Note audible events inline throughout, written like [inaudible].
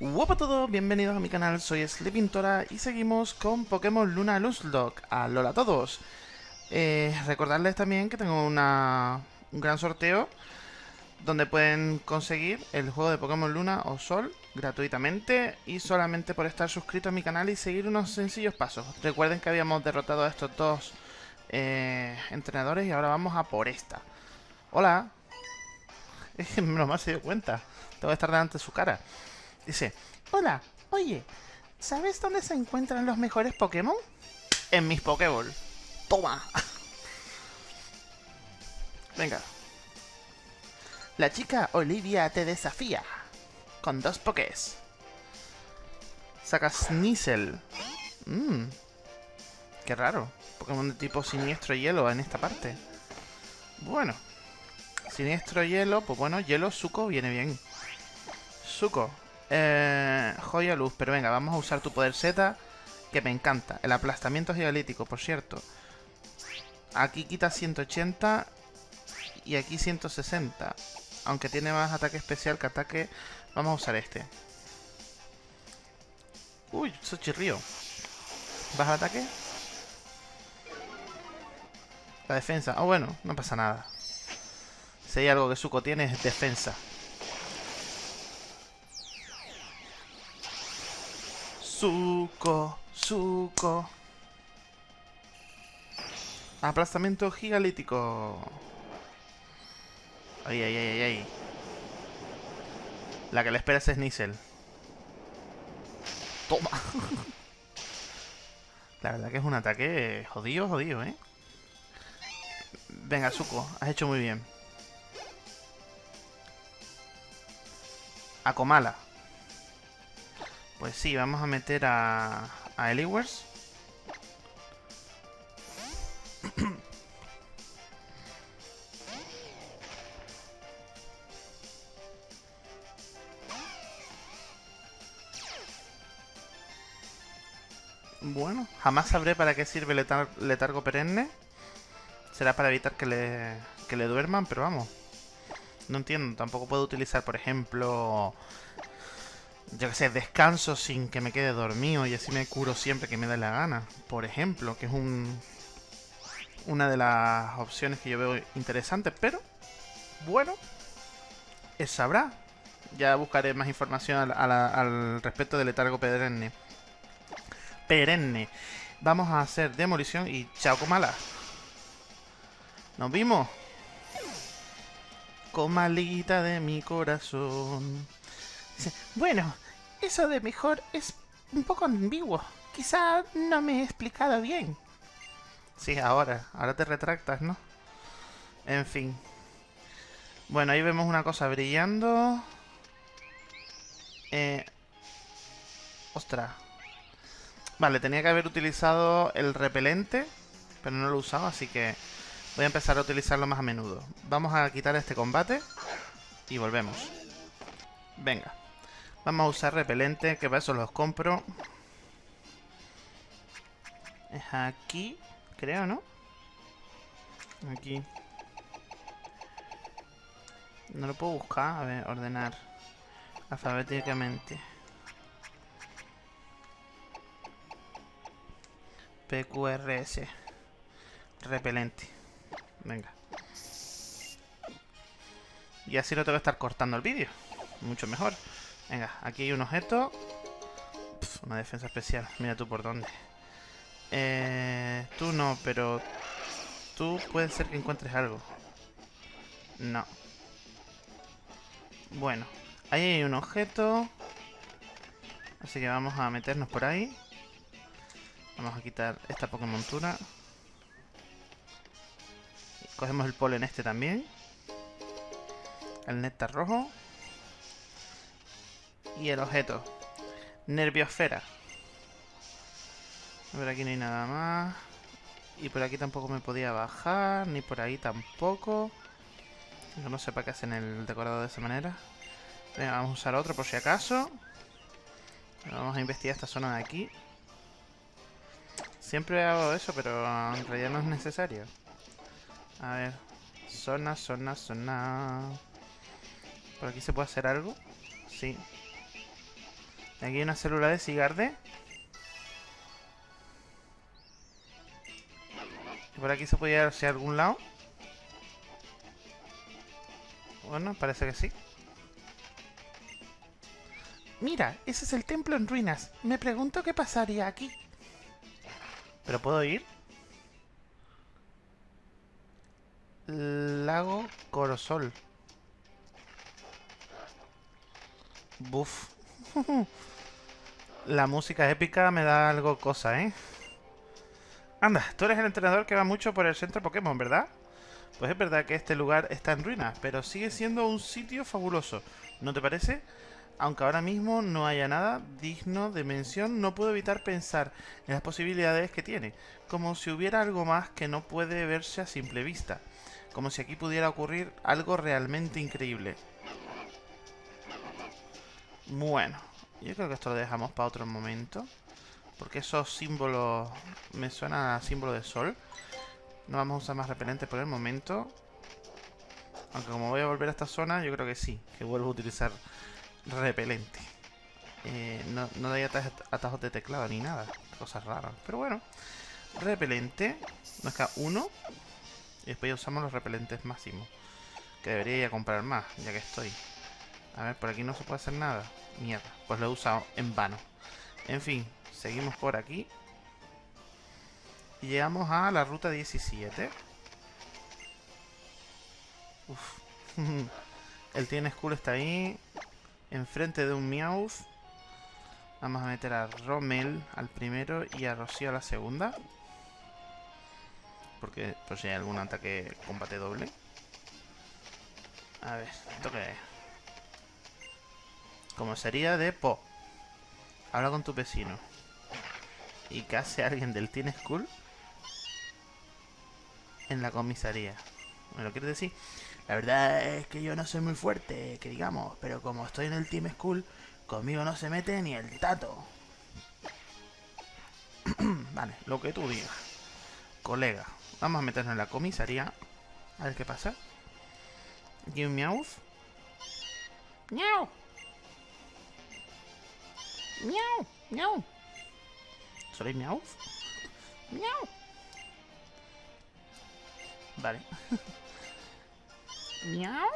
Hola a todos, bienvenidos a mi canal, soy Sleepintora y seguimos con Pokémon Luna Nuzlocke. ¡Alola a todos! Eh, recordarles también que tengo una, un gran sorteo donde pueden conseguir el juego de Pokémon Luna o Sol gratuitamente y solamente por estar suscrito a mi canal y seguir unos sencillos pasos. Recuerden que habíamos derrotado a estos dos eh, entrenadores y ahora vamos a por esta. Hola. [laughs] Que no se dio cuenta. Tengo que estar delante de su cara. Dice, hola, oye, ¿sabes dónde se encuentran los mejores Pokémon? En mis Pokéball. Toma. [laughs] Venga. La chica Olivia te desafía. Con dos Pokés. Sacas Sneasel. Mmm. Qué raro. Pokémon de tipo siniestro hielo en esta parte. Bueno. Siniestro hielo, pues bueno, hielo, Suco viene bien. Suco. Eh, joya luz, pero venga, vamos a usar tu poder Z, que me encanta. El aplastamiento gigalítico, por cierto. Aquí quita 180 y aquí 160. Aunque tiene más ataque especial que ataque, vamos a usar este. Uy, eso chirrío. ¿Baja ataque? La defensa. Ah, bueno, no pasa nada. Si hay algo que Suco tiene es defensa. Suco, Suco. Aplastamiento gigalítico. Ay, ay, ay, ay, La que le espera es Sneasel. Toma. [laughs] La verdad que es un ataque jodido, jodido, ¿eh? Venga, Suco, has hecho muy bien. Comala. Pues sí, vamos a meter a, a Eliwers. Bueno, jamás sabré para qué sirve el letargo perenne. Será para evitar que le duerman, pero vamos. No entiendo, tampoco puedo utilizar, por ejemplo, yo que sé, descanso sin que me quede dormido y así me curo siempre que me dé la gana. Por ejemplo, que es un una de las opciones que yo veo interesantes, pero bueno, es sabrá. Ya buscaré más información al, al respecto del letargo perenne. Perenne. Vamos a hacer demolición y chao comala. Nos vimos malita de mi corazón. Bueno, eso de mejor es un poco ambiguo. Quizá no me he explicado bien. Sí, ahora. Ahora te retractas, ¿no? En fin. Bueno, ahí vemos una cosa brillando. Eh... Ostras. Vale, tenía que haber utilizado el repelente, pero no lo he usado, así que Voy a empezar a utilizarlo más a menudo. Vamos a quitar este combate y volvemos. Venga. Vamos a usar repelente, que para eso los compro. Es aquí, creo, ¿no? Aquí. No lo puedo buscar. A ver, ordenar. Alfabéticamente. PQRS. Repelente. Venga. Y así no tengo que estar cortando el vídeo. Mucho mejor. Venga, aquí hay un objeto. una defensa especial. Mira tú por dónde. Eh, tú no, pero... Tú puede ser que encuentres algo. No. Bueno. Ahí hay un objeto. Así que vamos a meternos por ahí. Vamos a quitar esta Pokémontura. Cogemos el polen este también. El néctar rojo. Y el objeto. Nerviosfera. A ver, aquí no hay nada más. Y por aquí tampoco me podía bajar. Ni por ahí tampoco. Yo no sé para qué hacen el decorado de esa manera. vamos a usar otro por si acaso. Vamos a investigar esta zona de aquí. Siempre hago eso, pero en realidad no es necesario. A ver. Zona, zona, zona. ¿Por aquí se puede hacer algo? Sí. Aquí hay una célula de Sigarde. Y por aquí se podía ir hacia algún lado. Bueno, parece que sí. Mira, ese es el templo en ruinas. Me pregunto qué pasaría aquí. ¿Pero puedo ir? Lago Corosol. Buf. [laughs] La música épica me da algo cosa, ¿eh? Anda, tú eres el entrenador que va mucho por el centro Pokémon, ¿verdad? Pues es verdad que este lugar está en ruinas, pero sigue siendo un sitio fabuloso. ¿No te parece? Aunque ahora mismo no haya nada digno de mención, no puedo evitar pensar en las posibilidades que tiene, como si hubiera algo más que no puede verse a simple vista, como si aquí pudiera ocurrir algo realmente increíble. Bueno, yo creo que esto lo dejamos para otro momento, porque esos símbolos me suenan a símbolo de sol. No vamos a usar más repelente por el momento. Aunque como voy a volver a esta zona, yo creo que sí, que vuelvo a utilizar repelente. Eh, no, no hay atajos de teclado ni nada. Cosas raras. Pero bueno. Repelente. Nos queda uno. Y después ya usamos los repelentes máximos. Que debería ir a comprar más, ya que estoy. A ver, por aquí no se puede hacer nada. Mierda. Pues lo he usado en vano. En fin, seguimos por aquí. Y llegamos a la ruta 17. Uf. [laughs] El tiene school está ahí enfrente de un Meowth. Vamos a meter a Rommel al primero y a Rocío a la segunda. Porque pues si hay algún ataque combate doble. A ver, ¿esto qué es? Como sería de Po. Habla con tu vecino. ¿Y hace alguien del Teen School? En la comisaría. ¿Me lo quieres decir? La verdad es que yo no soy muy fuerte, que digamos, pero como estoy en el Team School, conmigo no se mete ni el tato. [clears throat] vale, lo que tú digas. Colega, vamos a meternos en la comisaría. A ver qué pasa. Aquí un Meowth. ¡Miau! ¡Miau! ¡Miau! ¿Soy Meowth? ¡Miau! Vale. [laughs] Miau.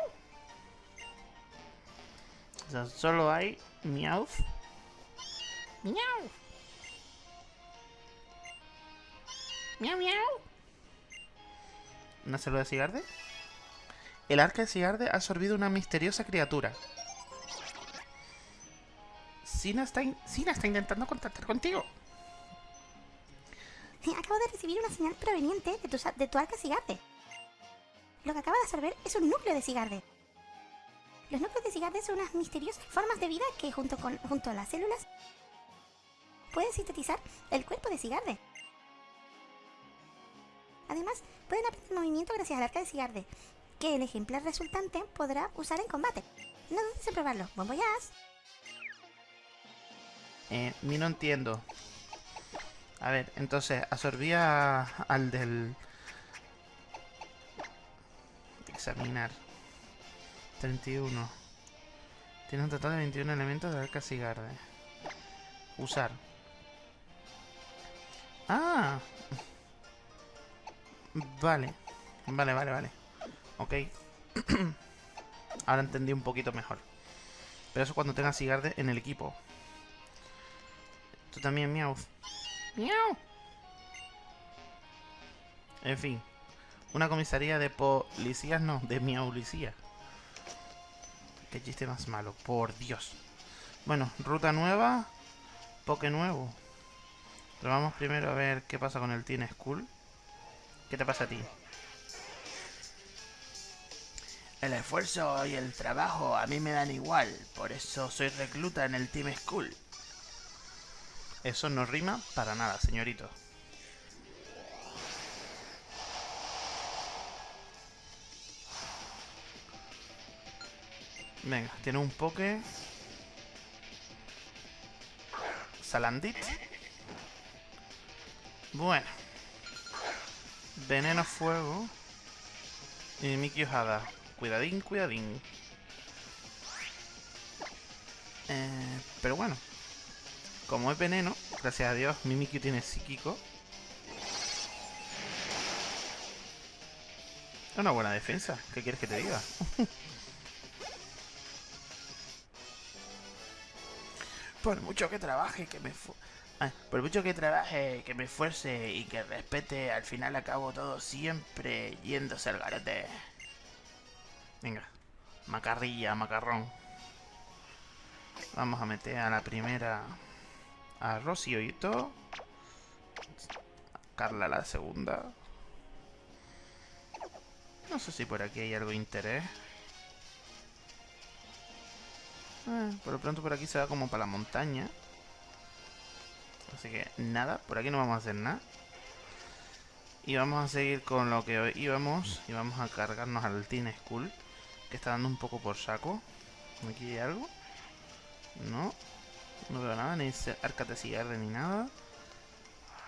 O sea, solo hay miau. Miau. Miau, miau. ¿Una célula de Sigarde? El arca de Sigarde ha absorbido una misteriosa criatura. Sina está, intentando contactar contigo. Acabo de recibir una señal proveniente de tu, de arca Sigarde. Lo que acaba de absorber es un núcleo de Sigarde. Los núcleos de Sigarde son unas misteriosas formas de vida que junto, con, a las células pueden sintetizar el cuerpo de Sigarde. Además, pueden aprender movimiento gracias al arca de Sigarde, que el ejemplar resultante podrá usar en combate. No dudes en probarlo. ¡Buen voyage! Eh, ni no entiendo. A ver, entonces, absorbía al del Examinar. 31. Tiene un total de 21 elementos de arca cigarde. Usar. ¡Ah! Vale. Vale, vale, vale. Ok. [clears throat] Ahora entendí un poquito mejor. Pero eso cuando tenga Sigarde en el equipo. Tú también, miau. Miau. En fin. Una comisaría de policías, no, de miaulicía. Qué chiste más malo, por Dios. Bueno, ruta nueva, poke nuevo. Pero vamos primero a ver qué pasa con el Teen School. ¿Qué te pasa a ti? El esfuerzo y el trabajo a mí me dan igual, por eso soy recluta en el Team School. Eso no rima para nada, señorito. Venga, tiene un poke. Salandit. Bueno. Veneno fuego. Y Miki Ojada. Cuidadín, cuidadín. Eh, pero bueno. Como es veneno, gracias a Dios, Mimikyu tiene psíquico. Es una buena defensa, ¿qué quieres que te diga? [laughs] por mucho que trabaje, que me... por mucho que trabaje, que me esfuerce y que respete, al final acabo todo siempre yéndose al garete. Venga, macarrilla, macarrón. Vamos a meter a la primera a Rocío y todo. Carla la segunda. No sé si por aquí hay algo de interés. Eh, por lo pronto por aquí se va como para la montaña. Así que nada, por aquí no vamos a hacer nada. Y vamos a seguir con lo que hoy íbamos. Y vamos a cargarnos al Teen School. Que está dando un poco por saco. ¿Aquí hay algo? No. No veo nada, ni arca de ni nada.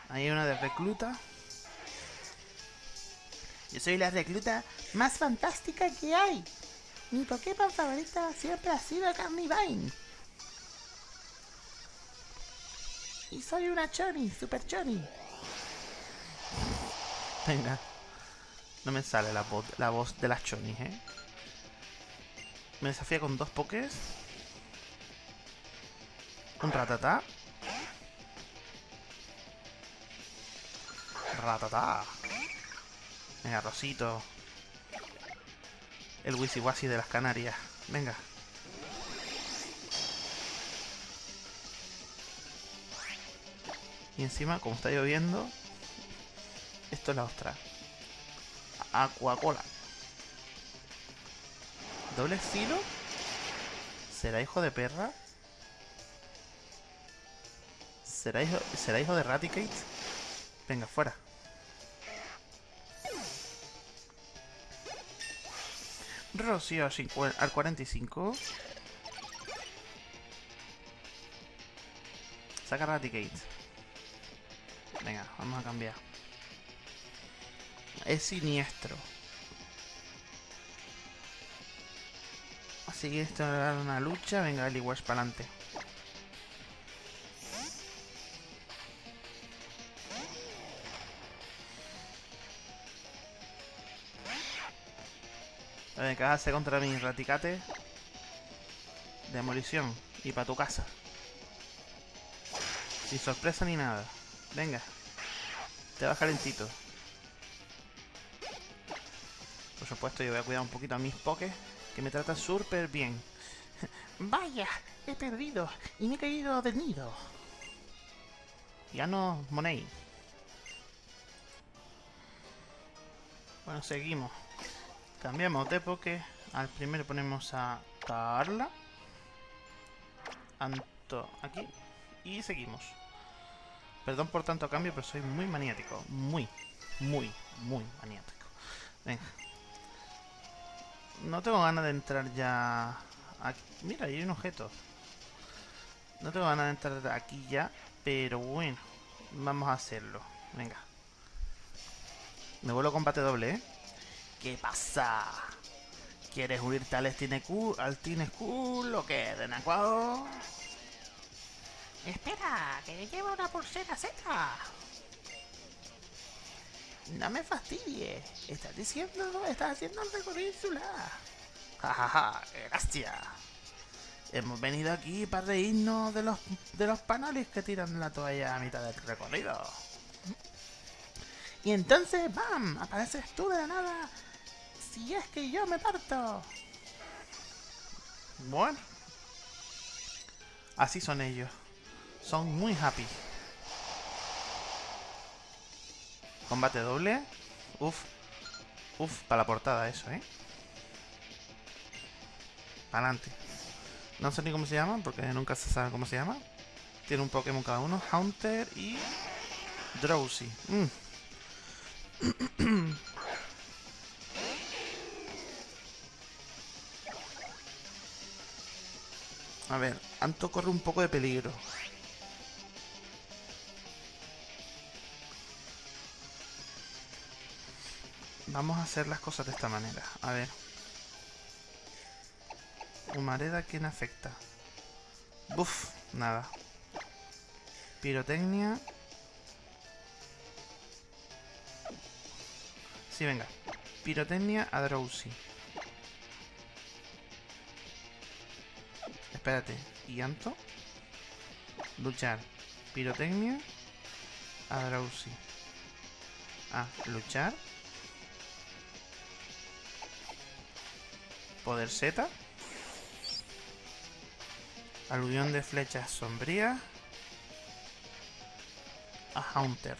Hay una de recluta. Yo soy la recluta más fantástica que hay. Mi Pokémon favorita siempre ha sido Carnivine. Y soy una Choni, Super Choni. Venga. No me sale la voz, la voz de las Chonis, ¿eh? Me desafía con dos Pokés. Un Ratatá. Ratatá. Venga, Rosito. El Wisiwasi de las Canarias. Venga. Y encima, como está lloviendo, esto es la ostra. Aquacola. ¿Doble estilo? ¿Será hijo de perra? ¿Será hijo, ¿será hijo de Raticate? Venga, fuera. Rocío al 45. Saca Raticate. Venga, vamos a cambiar. Es siniestro. Así que esto era una lucha. Venga, el igual para adelante. Hace contra mi raticate. Demolición. Y para tu casa. Sin sorpresa ni nada. Venga. Te vas calentito. Por supuesto, yo voy a cuidar un poquito a mis pokés. Que me tratan súper bien. [laughs] Vaya, he perdido. Y me he caído del nido. Ya no, Money. Bueno, seguimos. Cambiamos de poke. Al primero ponemos a Carla. Anto aquí. Y seguimos. Perdón por tanto cambio, pero soy muy maniático. Muy, muy, muy maniático. Venga. No tengo ganas de entrar ya... Aquí. Mira, hay un objeto. No tengo ganas de entrar aquí ya, pero bueno. Vamos a hacerlo. Venga. Me vuelvo a combate doble, ¿eh? ¿Qué pasa? ¿Quieres unirte al Teen School, al School o qué, Renacuado? Espera, que lleva una pulsera Z. No me fastidies. Estás diciendo, estás haciendo el recorrido insular. Jajaja, gracias. Hemos venido aquí para reírnos de los, de los panales que tiran la toalla a mitad del recorrido. Y entonces, ¡bam! Apareces tú de la nada si es que yo me parto. Bueno. Así son ellos. Son muy happy. Combate doble. Uf. Uf, para la portada eso, ¿eh? Adelante. No sé ni cómo se llaman, porque nunca se sabe cómo se llama. Tiene un Pokémon cada uno. Haunter y... Drowsy. Mm. [clears throat] A ver, Anto corre un poco de peligro. Vamos a hacer las cosas de esta manera. A ver. Humareda, ¿quién afecta? Buf, nada. Pirotecnia. Sí, venga. Pirotecnia a Drowsy. Espérate. ¿Y? Luchar. Pirotecnia a. Ah, luchar. Poder Z. Aluvión de flechas sombrías. A Haunter.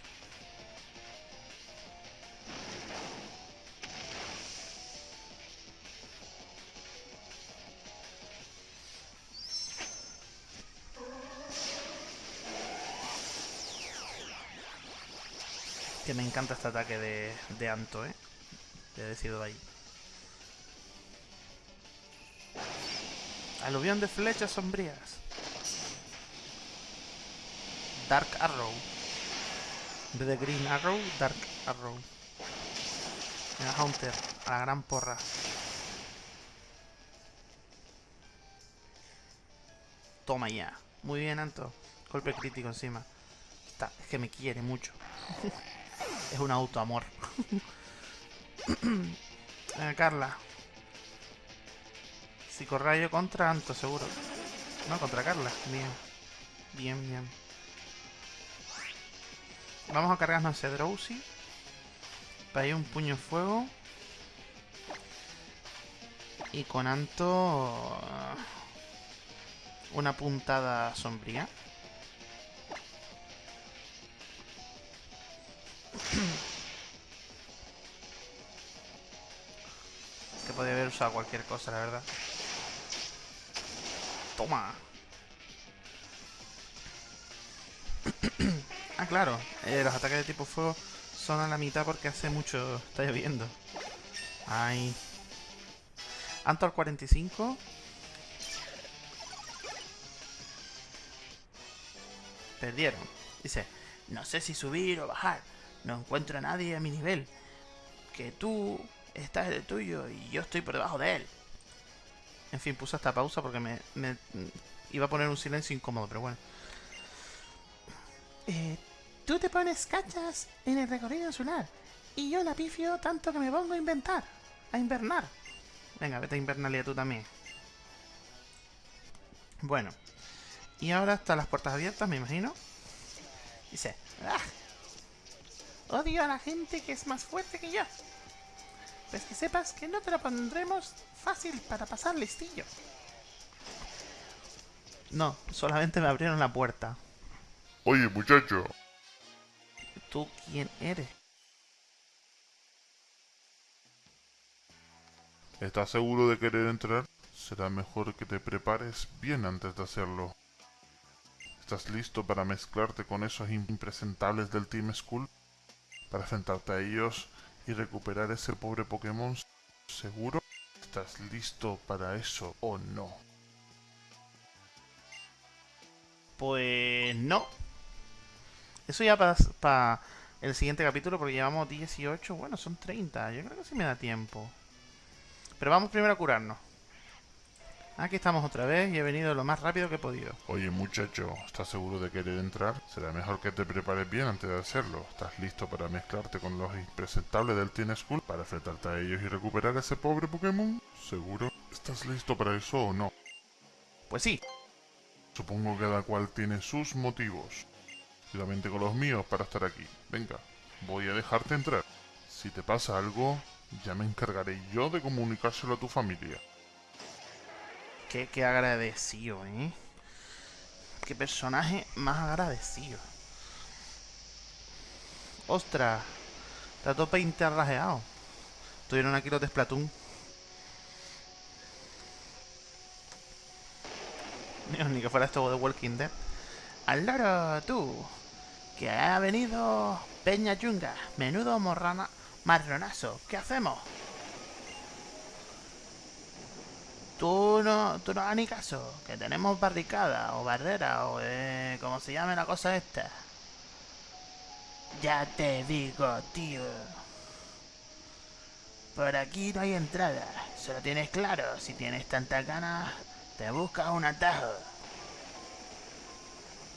Que me encanta este ataque de, de Anto, ¿eh? De decido ahí. Aluvión de flechas sombrías. Dark Arrow. En vez de Green Arrow, Dark Arrow. Mira, Hunter, a la gran porra. Toma ya. Muy bien, Anto. Golpe crítico encima. Está, es que me quiere mucho. [laughs] es un autoamor. Venga, [coughs] Carla. Psicorrayo contra Anto, seguro. No, contra Carla. Bien. Bien, bien. Vamos a cargarnos ese Drowsy. Para ir un puño fuego. Y con Anto... Una puntada sombría. Que podría haber usado cualquier cosa, la verdad. Toma. [coughs] ah, claro. Eh, los ataques de tipo fuego son a la mitad porque hace mucho está lloviendo. Ay. Antor 45. Perdieron. Dice, no sé si subir o bajar. No encuentro a nadie a mi nivel. Que tú estás en el tuyo y yo estoy por debajo de él. En fin, puse esta pausa porque me, iba a poner un silencio incómodo, pero bueno. Eh, tú te pones cachas en el recorrido insular y yo la pifio tanto que me pongo a inventar, a invernar. Venga, vete a invernalia tú también. Bueno. Y ahora están las puertas abiertas, me imagino. Dice, ¡Ah! Odio a la gente que es más fuerte que yo. Pues que sepas que no te lo pondremos fácil para pasar listillo. No, solamente me abrieron la puerta. Oye, muchacho. ¿Tú quién eres? ¿Estás seguro de querer entrar? Será mejor que te prepares bien antes de hacerlo. ¿Estás listo para mezclarte con esos impresentables del Team School? Para enfrentarte a ellos y recuperar ese pobre Pokémon, ¿seguro? ¿Estás listo para eso o no? Pues no. Eso ya para el siguiente capítulo, porque llevamos 18, bueno, son 30. Yo creo que sí me da tiempo. Pero vamos primero a curarnos. Aquí estamos otra vez y he venido lo más rápido que he podido. Oye muchacho, ¿estás seguro de querer entrar? Será mejor que te prepares bien antes de hacerlo. ¿Estás listo para mezclarte con los impresentables del Teen School? ¿Para enfrentarte a ellos y recuperar a ese pobre Pokémon? ¿Seguro? ¿Estás listo para eso o no? Pues sí. Supongo que cada cual tiene sus motivos. Yo también tengo los míos para estar aquí. Venga, voy a dejarte entrar. Si te pasa algo, ya me encargaré yo de comunicárselo a tu familia. Qué, agradecido, ¿eh? Qué personaje más agradecido. Ostras, está todo interrajeado. Tuvieron aquí los de Splatoon. Ni que fuera esto de Walking Dead. Al loro, tú. Que ha venido Peña Yunga. Menudo morrana, marronazo. ¿Qué hacemos? Tú no, tú no hagas ni caso, que tenemos barricada o barrera o eh, como se llame la cosa esta. Ya te digo, tío. Por aquí no hay entrada, solo tienes claro, si tienes tantas ganas, te buscas un atajo.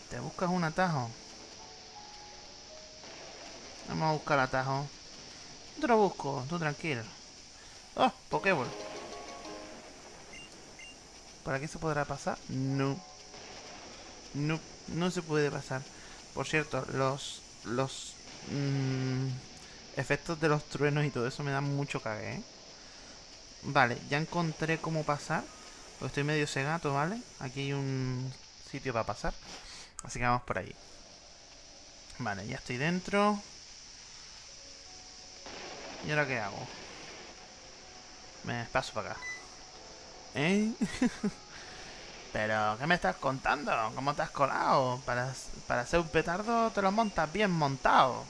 Te buscas un atajo. Vamos a buscar atajo. Yo te lo busco, tú tranquilo. ¡Oh! Pokéball. ¿Por aquí se podrá pasar? No. No, no se puede pasar. Por cierto, los... Los... mm, efectos de los truenos y todo eso me dan mucho cague, ¿eh? Vale, ya encontré cómo pasar. Porque estoy medio cegato, ¿vale? Aquí hay un sitio para pasar. Así que vamos por ahí. Vale, ya estoy dentro. ¿Y ahora qué hago? Me paso para acá. ¿Eh? [laughs] Pero, ¿qué me estás contando? ¿Cómo te has colado? Para, para ser un petardo te lo montas bien montado.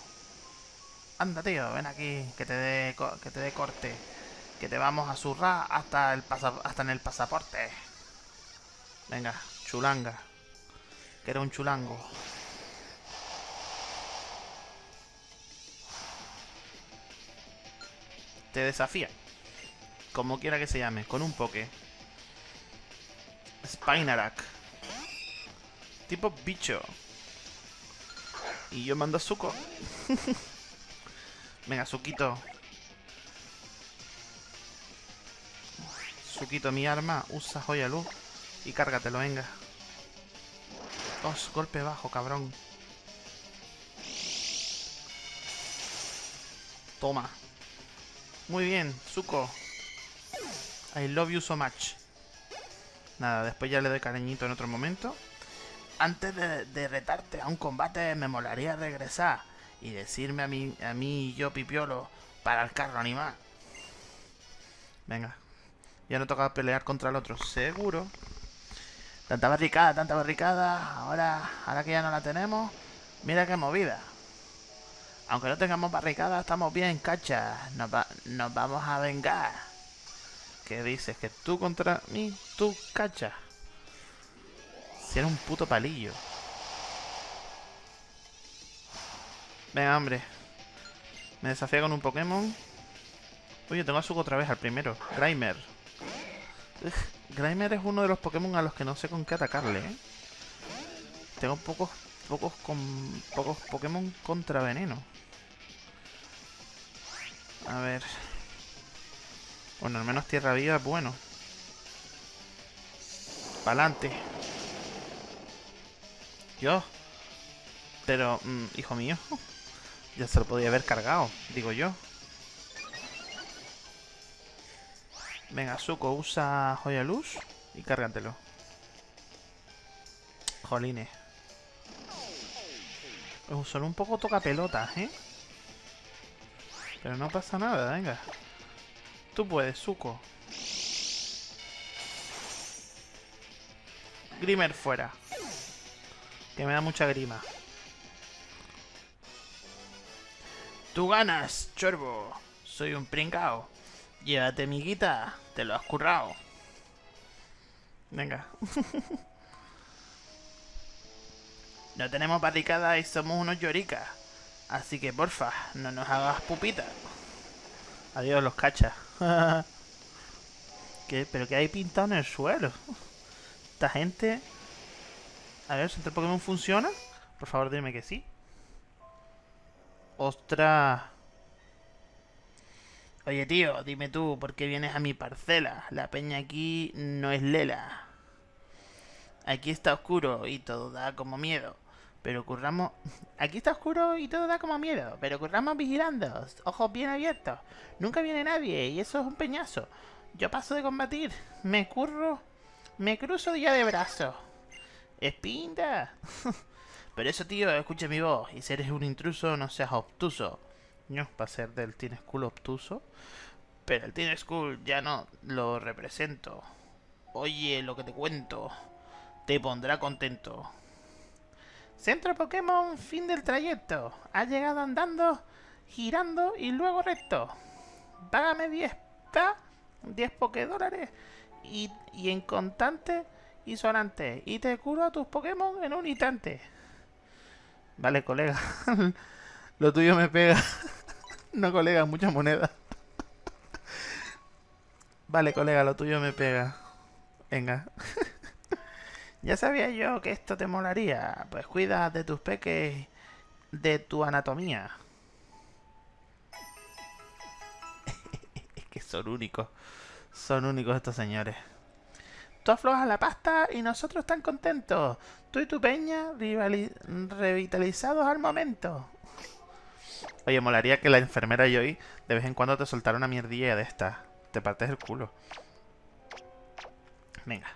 Anda, tío, ven aquí, que te dé que te dé corte. Que te vamos a zurrar hasta, el hasta en el pasaporte. Venga, chulanga. Que era un chulango. Te desafía. Como quiera que se llame, con un poke. Spinarak. Tipo bicho. Y yo mando a Zuko. [laughs] Venga, Zuquito. Zuquito, mi arma. Usa joya luz. Y cárgatelo, venga. Os, golpe bajo, cabrón. Toma. Muy bien, Zuko. I love you so much. Nada, después ya le doy cariñito en otro momento. Antes de, retarte a un combate, me molaría regresar y decirme a mí, a mí y yo, Pipiolo, para el carro animal. Venga. Ya no toca pelear contra el otro, seguro. Tanta barricada, tanta barricada. Ahora, ahora que ya no la tenemos, mira qué movida. Aunque no tengamos barricada, estamos bien, cacha. Nos vamos a vengar. ¿Qué dices? ¿Que tú contra mí? ¿Tú, cacha? Si un puto palillo. Venga, hombre. Me desafía con un Pokémon. Oye, tengo a Zuko otra vez al primero. Grimer. Grimer es uno de los Pokémon a los que no sé con qué atacarle, ¿eh? Tengo pocos, pocos, con, pocos Pokémon contra veneno. A ver. Bueno, al menos Tierra Viva es bueno. Pa'lante. Yo. Pero, mm, hijo mío. Ya se lo podía haber cargado, digo yo. Venga, Zuko, usa Joya Luz y cárgatelo. Jolines. Son un poco toca pelotas, ¿eh? Pero no pasa nada, venga. Tú puedes, Zuko. Grimer fuera. Que me da mucha grima. Tú ganas, chorbo. Soy un pringao. Llévate mi guita. Te lo has currado. Venga. [laughs] no tenemos barricada y somos unos lloricas. Así que porfa, no nos hagas pupita. Adiós, los cachas. [laughs] ¿Qué? ¿Pero qué hay pintado en el suelo? [laughs] Esta gente... A ver, ¿Centro Pokémon funciona? Por favor, dime que sí. ¡Ostras! Oye, tío, dime tú, ¿por qué vienes a mi parcela? La peña aquí no es lela. Aquí está oscuro y todo da como miedo. Pero curramos... [laughs] Aquí está oscuro y todo da como miedo. Pero curramos vigilando. Ojos bien abiertos. Nunca viene nadie y eso es un peñazo. Yo paso de combatir. Me curro... Me cruzo día de brazos. ¡Espinda! [laughs] Pero eso, tío, escucha mi voz. Y si eres un intruso, no seas obtuso. No, va a ser del Teen School obtuso. Pero el Teen School ya no lo represento. Oye, lo que te cuento. Te pondrá contento. Centro Pokémon, fin del trayecto. Has llegado andando, girando y luego recto. Págame 10 pa, 10 Pokédólares y, y en contante y sonante. Y te curo a tus Pokémon en un instante. Vale, colega. [laughs] Lo tuyo me pega. [laughs] no, colega, mucha moneda. [laughs] vale, colega, lo tuyo me pega. Venga. Ya sabía yo que esto te molaría. Pues cuida de tus peques, de tu anatomía. [laughs] es que son únicos. Son únicos estos señores. Tú aflojas la pasta y nosotros tan contentos. Tú y tu peña revitalizados al momento. Oye, molaría que la enfermera Joy de vez en cuando te soltara una mierdilla de estas. Te partes el culo. Venga.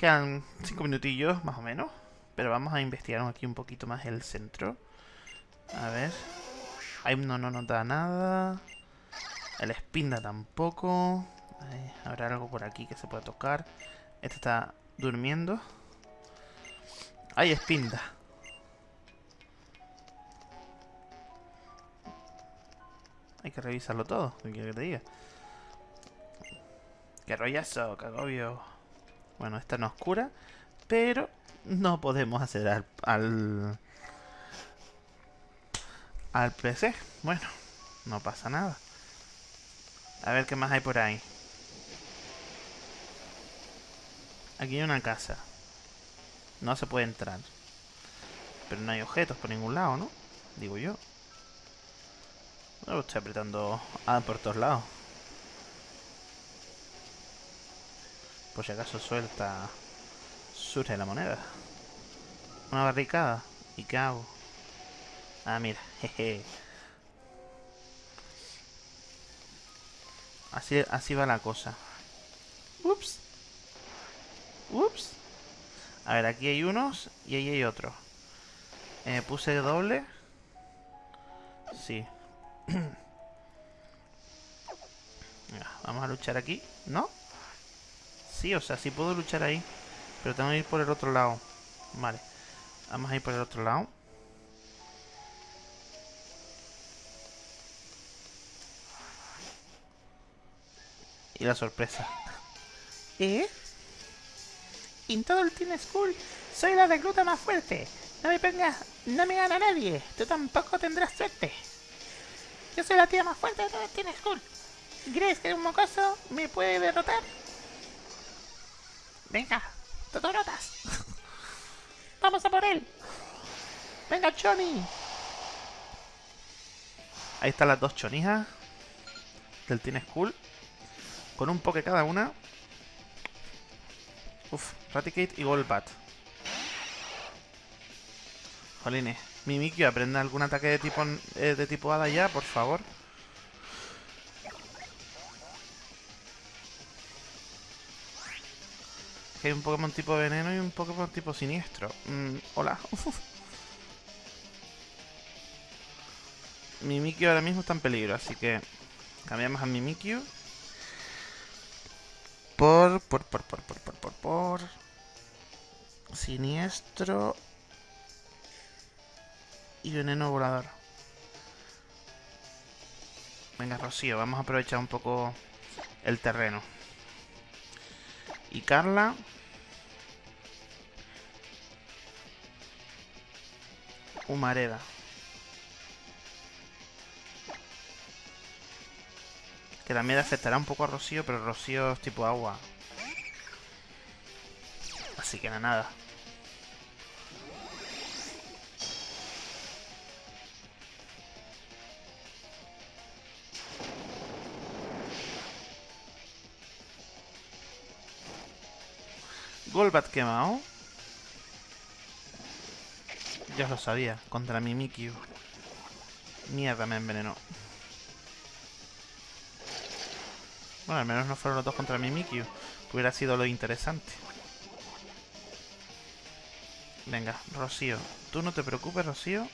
Quedan cinco minutillos, más o menos. Pero vamos a investigar aquí un poquito más el centro. A ver. Ahí no, no nos da nada. El espinda tampoco. Habrá algo por aquí que se pueda tocar. Este está durmiendo. Hay espinda. Hay que revisarlo todo. ¿Qué quieres que te diga? Qué rollazo, qué agobio. Bueno, esta no oscura, pero no podemos hacer al, al PC. Bueno, no pasa nada. A ver qué más hay por ahí. Aquí hay una casa. No se puede entrar. Pero no hay objetos por ningún lado, ¿no? Digo yo. No, estoy apretando A por todos lados. Por si acaso suelta... Surge la moneda. Una barricada. ¿Y qué hago? Ah, mira. [laughs] Jeje. Así, así va la cosa. Ups. Ups. A ver, aquí hay unos y ahí hay otros. Eh, puse doble. Sí. [clears throat] Vamos a luchar aquí. ¿No? Sí, o sea, sí puedo luchar ahí. Pero tengo que ir por el otro lado. Vale. Vamos a ir por el otro lado. Y la sorpresa. [laughs] ¿Eh? En todo el Team School soy la recluta más fuerte. No me pongas, no me gana nadie. Tú tampoco tendrás suerte. Yo soy la tía más fuerte de todo el Team School. ¿Crees que un mocoso me puede derrotar? Venga, totorotas. Vamos a por él. Venga, Choni. Ahí están las dos chonijas del Team School. Con un poke cada una. Uf, Raticate y Golbat. Jolines. Mimikyu, aprende algún ataque de tipo, eh, de tipo hada ya, por favor. Que hay un Pokémon tipo veneno y un Pokémon tipo siniestro. Mm, hola. [laughs] Mimikyu ahora mismo está en peligro, así que cambiamos a Mimikyu. Por, por, por, por, por, por, por, por. Siniestro. Y veneno volador. Venga, Rocío, vamos a aprovechar un poco el terreno. Y Carla. Humareda. Que también afectará un poco a Rocío, pero Rocío es tipo agua. Así que nada, Golbat quemado. Ya lo sabía, contra Mimikyu. Mierda, me envenenó. Bueno, al menos no fueron los dos contra Mimikyu. Que hubiera sido lo interesante. Venga, Rocío. Tú no te preocupes, Rocío.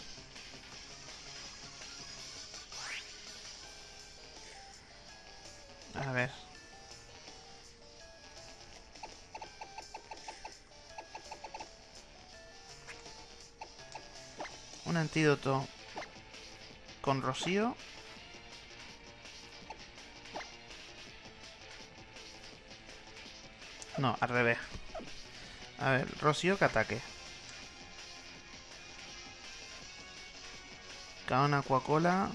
Un antídoto con Rocío. No, al revés. A ver, Rocío que ataque. Caona Coca-Cola.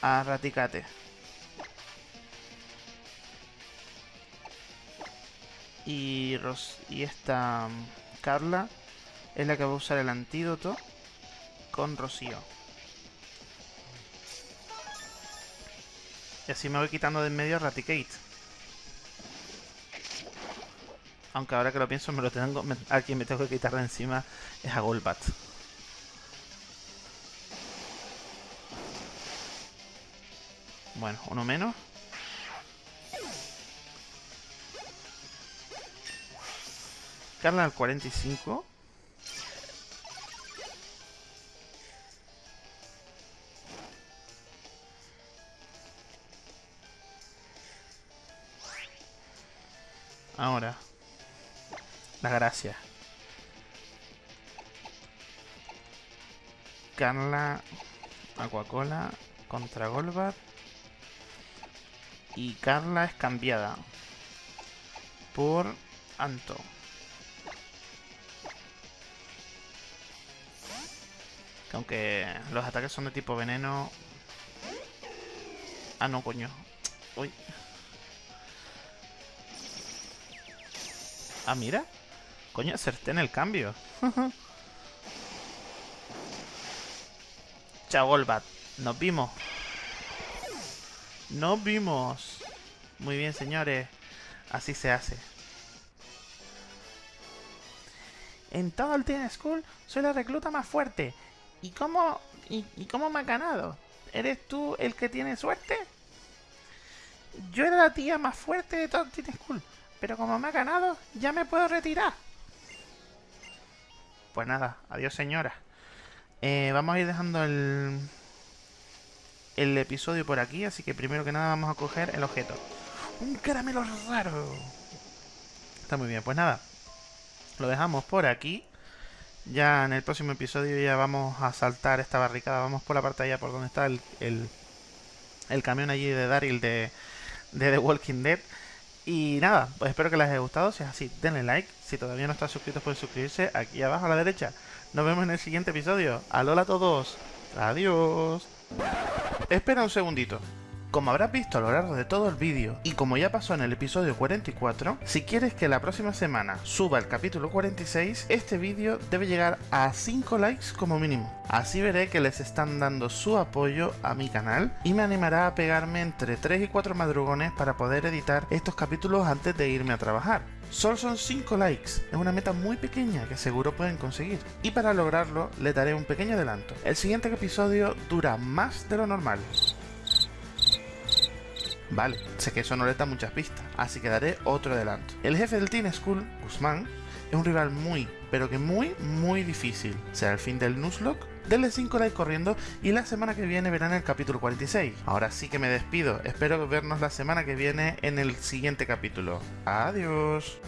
A Raticate. Y, Ros y esta mm, Carla es la que va a usar el antídoto con Rocío. Y así me voy quitando de en medio a Raticate. Aunque ahora que lo pienso, me lo tengo, a quien me tengo que quitar de encima es a Golbat. Bueno, uno menos. Carla al 45. La gracia. Carla, Aquacola contra Golbat. Y Carla es cambiada por Anto. Que aunque los ataques son de tipo veneno... Ah, no, coño. Uy. Ah, mira. Coño, acerté en el cambio. [laughs] Chao, Golbat. Nos vimos. Nos vimos. Muy bien, señores. Así se hace. En todo el Teen School soy la recluta más fuerte. ¿Y cómo, y, y cómo me ha ganado? ¿Eres tú el que tiene suerte? Yo era la tía más fuerte de todo el Teen School. Pero como me ha ganado, ya me puedo retirar. Pues nada, adiós señora. Eh, vamos a ir dejando el, el episodio por aquí, así que primero que nada vamos a coger el objeto. ¡Un caramelo raro! Está muy bien, pues nada. Lo dejamos por aquí. Ya en el próximo episodio ya vamos a saltar esta barricada. Vamos por la parte allá por donde está el, el, el camión allí de Daryl de, de The Walking Dead. Y nada, pues espero que les haya gustado. Si es así, denle like. Si todavía no están suscritos, pueden suscribirse aquí abajo a la derecha. Nos vemos en el siguiente episodio. Alola a todos. Adiós. Espera un segundito. Como habrás visto a lo largo de todo el vídeo, y como ya pasó en el episodio 44, si quieres que la próxima semana suba el capítulo 46, este vídeo debe llegar a 5 likes como mínimo. Así veré que les están dando su apoyo a mi canal y me animará a pegarme entre 3 y 4 madrugones para poder editar estos capítulos antes de irme a trabajar. Solo son 5 likes, es una meta muy pequeña que seguro pueden conseguir. Y para lograrlo, les daré un pequeño adelanto. El siguiente episodio dura más de lo normal. Vale, sé que eso no le da muchas pistas, así que daré otro adelanto. El jefe del Teen School, Guzmán, es un rival muy, pero que muy, muy difícil. Será el fin del Nuzlocke. Denle 5 likes corriendo y la semana que viene verán el capítulo 46. Ahora sí que me despido, espero vernos la semana que viene en el siguiente capítulo. Adiós.